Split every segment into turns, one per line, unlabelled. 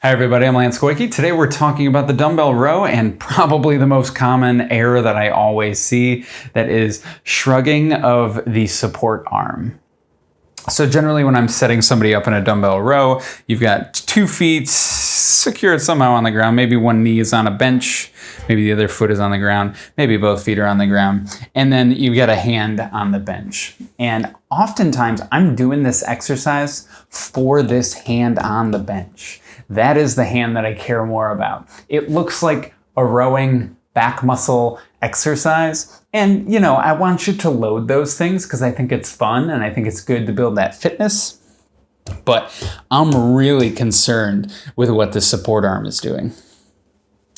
Hi everybody, I'm Lance Goyke. Today we're talking about the dumbbell row and probably the most common error that I always see that is shrugging of the support arm. So generally when I'm setting somebody up in a dumbbell row, you've got two feet secured somehow on the ground. Maybe one knee is on a bench, maybe the other foot is on the ground, maybe both feet are on the ground. And then you've got a hand on the bench. And oftentimes I'm doing this exercise for this hand on the bench. That is the hand that I care more about. It looks like a rowing back muscle exercise. And, you know, I want you to load those things because I think it's fun and I think it's good to build that fitness. But I'm really concerned with what the support arm is doing.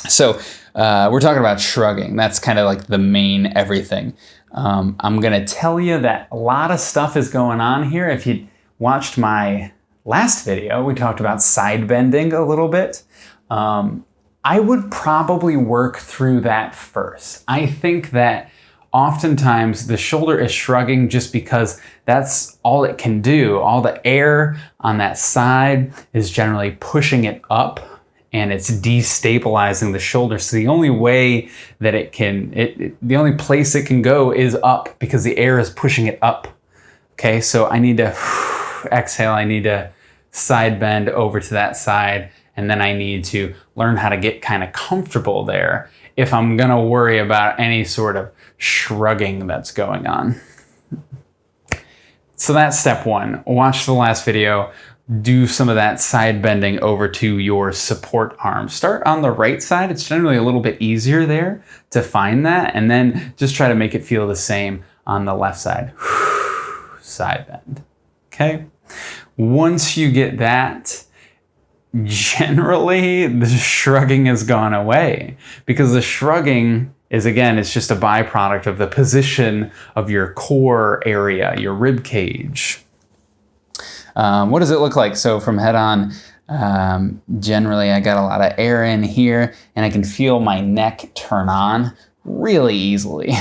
So uh, we're talking about shrugging. That's kind of like the main everything. Um, I'm going to tell you that a lot of stuff is going on here. If you watched my last video, we talked about side bending a little bit. Um, I would probably work through that first. I think that oftentimes the shoulder is shrugging just because that's all it can do. All the air on that side is generally pushing it up and it's destabilizing the shoulder. So the only way that it can, it, it, the only place it can go is up because the air is pushing it up. Okay, so I need to exhale, I need to side bend over to that side, and then I need to learn how to get kind of comfortable there if I'm gonna worry about any sort of shrugging that's going on. So that's step one. Watch the last video, do some of that side bending over to your support arm. Start on the right side. It's generally a little bit easier there to find that. And then just try to make it feel the same on the left side. side bend, okay? Once you get that, generally the shrugging has gone away because the shrugging is again, it's just a byproduct of the position of your core area, your rib cage. Um, what does it look like? So from head on, um, generally I got a lot of air in here and I can feel my neck turn on really easily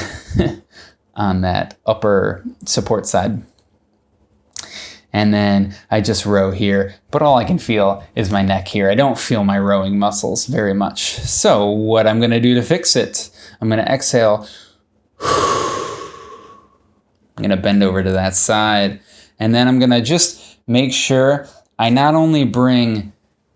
on that upper support side and then I just row here, but all I can feel is my neck here. I don't feel my rowing muscles very much. So what I'm gonna do to fix it, I'm gonna exhale. I'm gonna bend over to that side, and then I'm gonna just make sure I not only bring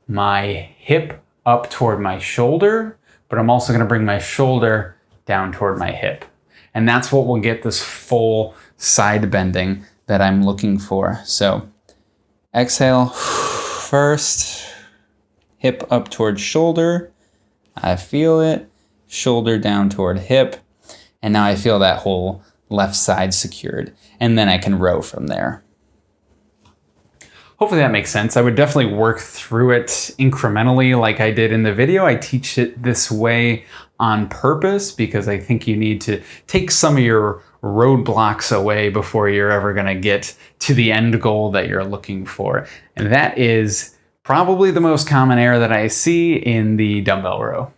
my hip up toward my shoulder, but I'm also gonna bring my shoulder down toward my hip. And that's what will get this full side bending that I'm looking for. So exhale first, hip up towards shoulder. I feel it, shoulder down toward hip. And now I feel that whole left side secured. And then I can row from there. Hopefully that makes sense. I would definitely work through it incrementally like I did in the video. I teach it this way on purpose because I think you need to take some of your roadblocks away before you're ever going to get to the end goal that you're looking for. And that is probably the most common error that I see in the dumbbell row.